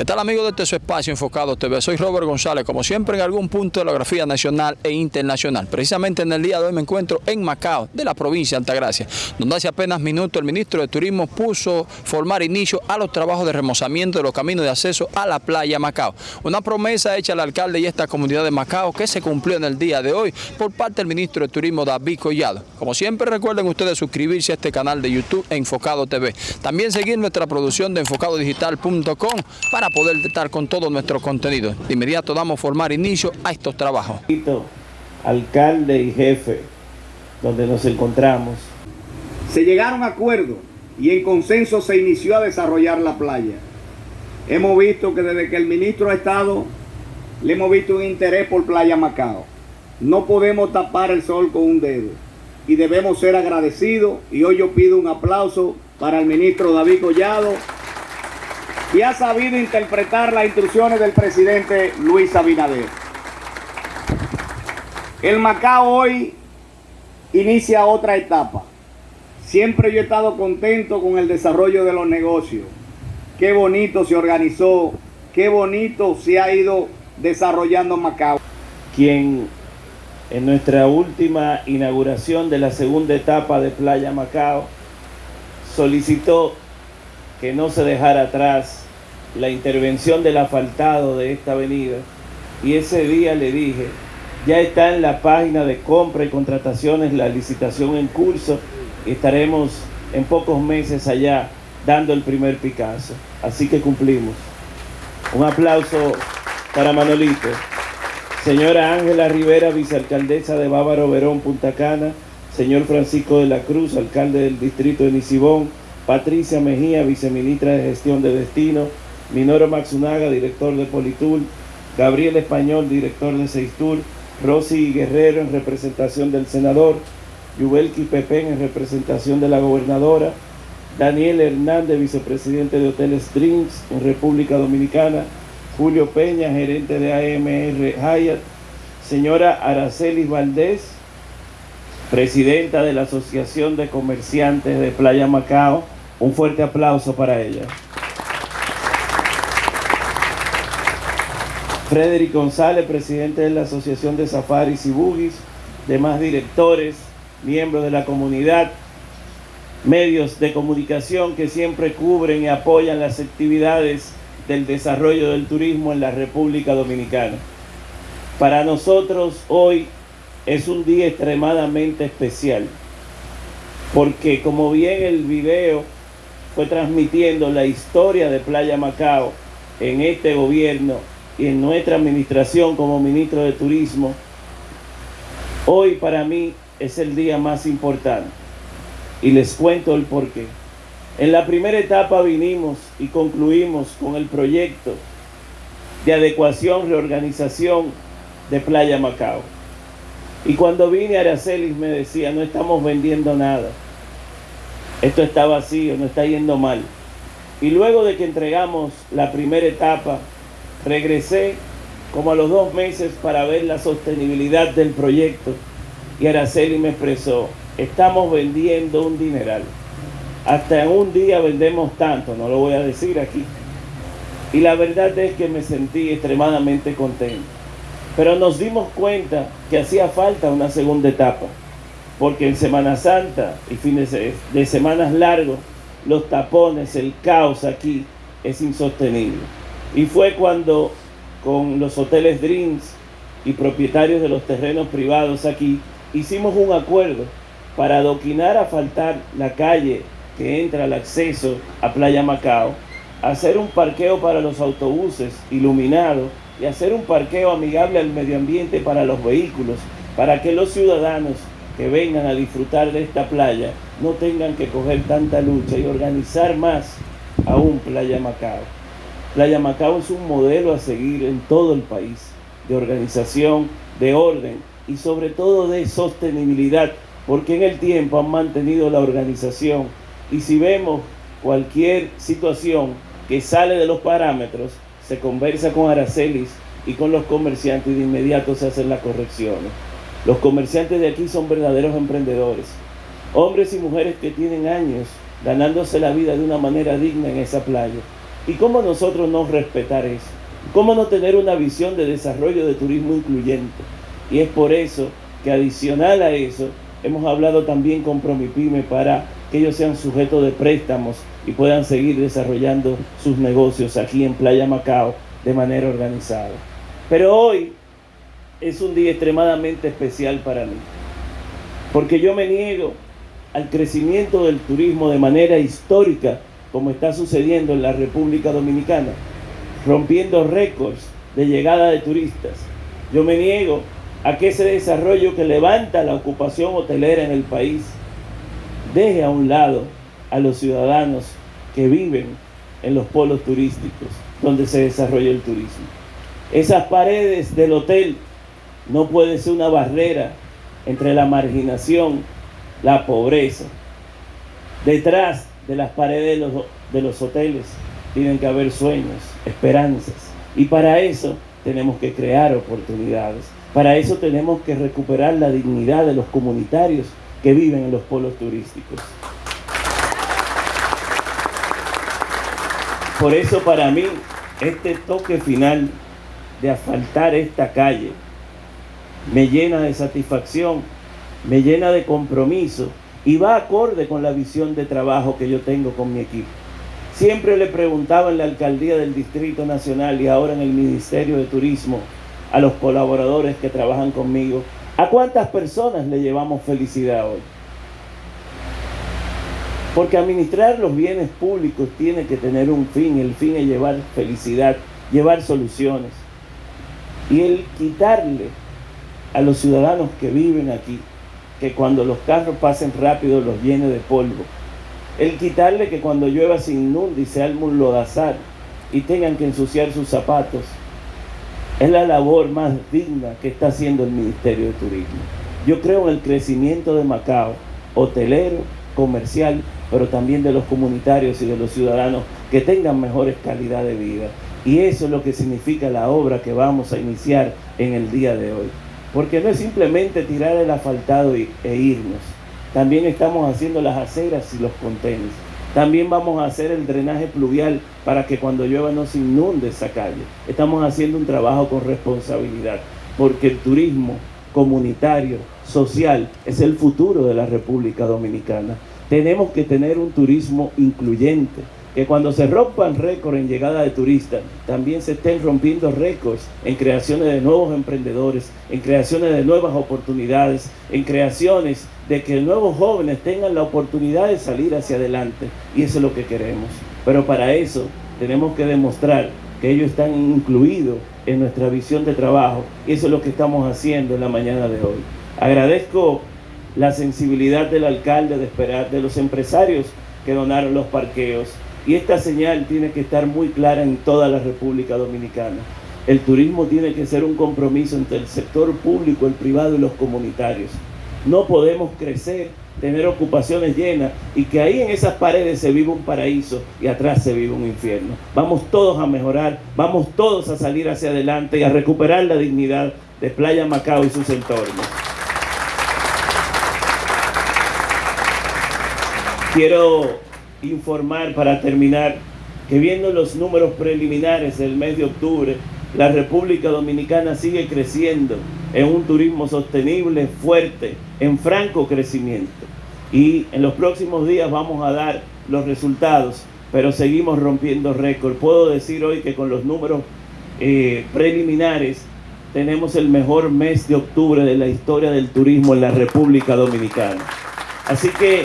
¿Qué tal amigos de este su espacio enfocado TV? Soy Robert González, como siempre en algún punto de la geografía nacional e internacional. Precisamente en el día de hoy me encuentro en Macao, de la provincia de Altagracia, donde hace apenas minutos el ministro de Turismo puso formar inicio a los trabajos de remozamiento de los caminos de acceso a la playa Macao. Una promesa hecha al alcalde y esta comunidad de Macao que se cumplió en el día de hoy por parte del ministro de Turismo David Collado. Como siempre recuerden ustedes suscribirse a este canal de YouTube Enfocado TV. También seguir nuestra producción de enfocadodigital.com para poder estar con todo nuestro contenido. De inmediato damos formar inicio a estos trabajos. Alcalde y jefe, donde nos encontramos. Se llegaron a acuerdos y en consenso se inició a desarrollar la playa. Hemos visto que desde que el ministro ha estado, le hemos visto un interés por Playa Macao. No podemos tapar el sol con un dedo y debemos ser agradecidos y hoy yo pido un aplauso para el ministro David Collado y ha sabido interpretar las instrucciones del presidente Luis Abinader. El Macao hoy inicia otra etapa. Siempre yo he estado contento con el desarrollo de los negocios. Qué bonito se organizó, qué bonito se ha ido desarrollando Macao. Quien en nuestra última inauguración de la segunda etapa de Playa Macao solicitó que no se dejara atrás la intervención del asfaltado de esta avenida y ese día le dije, ya está en la página de compra y contrataciones la licitación en curso y estaremos en pocos meses allá dando el primer Picasso. Así que cumplimos. Un aplauso para Manolito. Señora Ángela Rivera, vicealcaldesa de Bávaro Verón, Punta Cana. Señor Francisco de la Cruz, alcalde del distrito de Nisibón. Patricia Mejía, viceministra de Gestión de Destino. Minoro Maxunaga, director de Politul, Gabriel Español, director de Seistur, Rosy Guerrero en representación del senador, Yubelki Pepén en representación de la gobernadora, Daniel Hernández, vicepresidente de Hoteles Dreams en República Dominicana, Julio Peña, gerente de AMR Hyatt, señora Aracelis Valdés, presidenta de la Asociación de Comerciantes de Playa Macao. Un fuerte aplauso para ella. Frederick González, presidente de la Asociación de Safaris y Bugis, demás directores, miembros de la comunidad, medios de comunicación que siempre cubren y apoyan las actividades del desarrollo del turismo en la República Dominicana. Para nosotros hoy es un día extremadamente especial, porque como bien el video fue transmitiendo la historia de Playa Macao en este gobierno y en nuestra administración como ministro de Turismo, hoy para mí es el día más importante. Y les cuento el porqué. En la primera etapa vinimos y concluimos con el proyecto de adecuación, reorganización de Playa Macao. Y cuando vine a Aracelis me decía, no estamos vendiendo nada. Esto está vacío, no está yendo mal. Y luego de que entregamos la primera etapa, Regresé como a los dos meses para ver la sostenibilidad del proyecto y Araceli me expresó, estamos vendiendo un dineral. Hasta en un día vendemos tanto, no lo voy a decir aquí. Y la verdad es que me sentí extremadamente contento. Pero nos dimos cuenta que hacía falta una segunda etapa, porque en Semana Santa y fines de semanas largos, los tapones, el caos aquí es insostenible. Y fue cuando con los hoteles Dreams y propietarios de los terrenos privados aquí hicimos un acuerdo para adoquinar a faltar la calle que entra al acceso a Playa Macao, hacer un parqueo para los autobuses iluminado y hacer un parqueo amigable al medio ambiente para los vehículos, para que los ciudadanos que vengan a disfrutar de esta playa no tengan que coger tanta lucha y organizar más aún Playa Macao. Playa Macao es un modelo a seguir en todo el país, de organización, de orden y sobre todo de sostenibilidad, porque en el tiempo han mantenido la organización y si vemos cualquier situación que sale de los parámetros, se conversa con Aracelis y con los comerciantes y de inmediato se hacen las correcciones. Los comerciantes de aquí son verdaderos emprendedores, hombres y mujeres que tienen años ganándose la vida de una manera digna en esa playa ¿Y cómo nosotros no respetar eso? ¿Cómo no tener una visión de desarrollo de turismo incluyente? Y es por eso que adicional a eso, hemos hablado también con Promipyme para que ellos sean sujetos de préstamos y puedan seguir desarrollando sus negocios aquí en Playa Macao de manera organizada. Pero hoy es un día extremadamente especial para mí, porque yo me niego al crecimiento del turismo de manera histórica, como está sucediendo en la República Dominicana, rompiendo récords de llegada de turistas. Yo me niego a que ese desarrollo que levanta la ocupación hotelera en el país deje a un lado a los ciudadanos que viven en los polos turísticos donde se desarrolla el turismo. Esas paredes del hotel no pueden ser una barrera entre la marginación, la pobreza. Detrás de las paredes de los, de los hoteles tienen que haber sueños, esperanzas. Y para eso tenemos que crear oportunidades. Para eso tenemos que recuperar la dignidad de los comunitarios que viven en los polos turísticos. Por eso para mí este toque final de asfaltar esta calle me llena de satisfacción, me llena de compromiso y va acorde con la visión de trabajo que yo tengo con mi equipo. Siempre le preguntaba en la alcaldía del Distrito Nacional y ahora en el Ministerio de Turismo a los colaboradores que trabajan conmigo, ¿a cuántas personas le llevamos felicidad hoy? Porque administrar los bienes públicos tiene que tener un fin, el fin es llevar felicidad, llevar soluciones. Y el quitarle a los ciudadanos que viven aquí, que cuando los carros pasen rápido los llene de polvo. El quitarle que cuando llueva se inunde y se un lodazar y tengan que ensuciar sus zapatos. Es la labor más digna que está haciendo el Ministerio de Turismo. Yo creo en el crecimiento de Macao, hotelero, comercial, pero también de los comunitarios y de los ciudadanos que tengan mejores calidad de vida. Y eso es lo que significa la obra que vamos a iniciar en el día de hoy. Porque no es simplemente tirar el asfaltado e irnos. También estamos haciendo las aceras y los contenes. También vamos a hacer el drenaje pluvial para que cuando llueva no se inunde esa calle. Estamos haciendo un trabajo con responsabilidad, porque el turismo comunitario, social, es el futuro de la República Dominicana. Tenemos que tener un turismo incluyente, que cuando se rompan récords en llegada de turistas, también se estén rompiendo récords en creaciones de nuevos emprendedores, en creaciones de nuevas oportunidades, en creaciones de que nuevos jóvenes tengan la oportunidad de salir hacia adelante. Y eso es lo que queremos. Pero para eso tenemos que demostrar que ellos están incluidos en nuestra visión de trabajo. Y eso es lo que estamos haciendo en la mañana de hoy. Agradezco la sensibilidad del alcalde de esperar, de los empresarios que donaron los parqueos. Y esta señal tiene que estar muy clara en toda la República Dominicana. El turismo tiene que ser un compromiso entre el sector público, el privado y los comunitarios. No podemos crecer, tener ocupaciones llenas y que ahí en esas paredes se vive un paraíso y atrás se vive un infierno. Vamos todos a mejorar, vamos todos a salir hacia adelante y a recuperar la dignidad de Playa Macao y sus entornos. Quiero informar para terminar que viendo los números preliminares del mes de octubre, la República Dominicana sigue creciendo en un turismo sostenible, fuerte, en franco crecimiento. Y en los próximos días vamos a dar los resultados, pero seguimos rompiendo récord. Puedo decir hoy que con los números eh, preliminares tenemos el mejor mes de octubre de la historia del turismo en la República Dominicana. Así que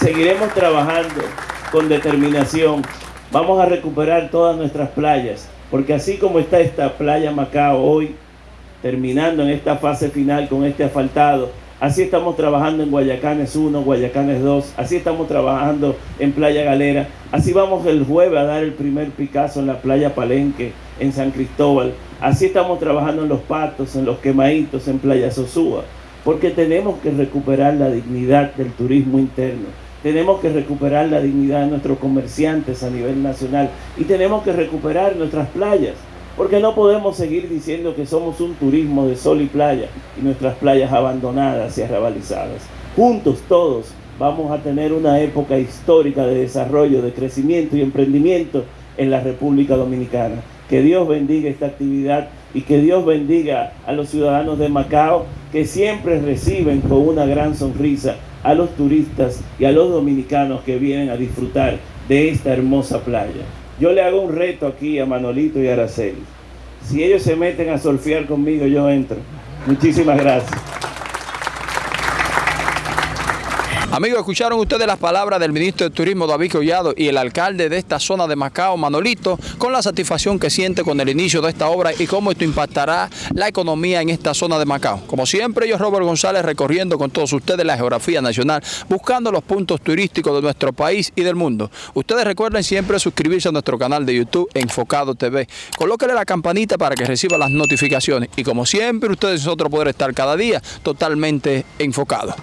seguiremos trabajando con determinación. Vamos a recuperar todas nuestras playas, porque así como está esta playa Macao hoy, terminando en esta fase final con este asfaltado, así estamos trabajando en Guayacanes 1, Guayacanes 2, así estamos trabajando en Playa Galera, así vamos el jueves a dar el primer Picasso en la playa Palenque, en San Cristóbal, así estamos trabajando en Los Patos, en Los Quemaditos, en Playa Sosúa, porque tenemos que recuperar la dignidad del turismo interno tenemos que recuperar la dignidad de nuestros comerciantes a nivel nacional y tenemos que recuperar nuestras playas, porque no podemos seguir diciendo que somos un turismo de sol y playa y nuestras playas abandonadas y arrabalizadas. Juntos todos vamos a tener una época histórica de desarrollo, de crecimiento y emprendimiento en la República Dominicana. Que Dios bendiga esta actividad y que Dios bendiga a los ciudadanos de Macao que siempre reciben con una gran sonrisa a los turistas y a los dominicanos que vienen a disfrutar de esta hermosa playa. Yo le hago un reto aquí a Manolito y a Araceli. Si ellos se meten a surfear conmigo, yo entro. Muchísimas gracias. Amigos, escucharon ustedes las palabras del ministro de Turismo David Collado y el alcalde de esta zona de Macao, Manolito, con la satisfacción que siente con el inicio de esta obra y cómo esto impactará la economía en esta zona de Macao. Como siempre, yo Robert González recorriendo con todos ustedes la geografía nacional, buscando los puntos turísticos de nuestro país y del mundo. Ustedes recuerden siempre suscribirse a nuestro canal de YouTube Enfocado TV. Colóquenle la campanita para que reciba las notificaciones y como siempre, ustedes y nosotros poder estar cada día totalmente enfocados.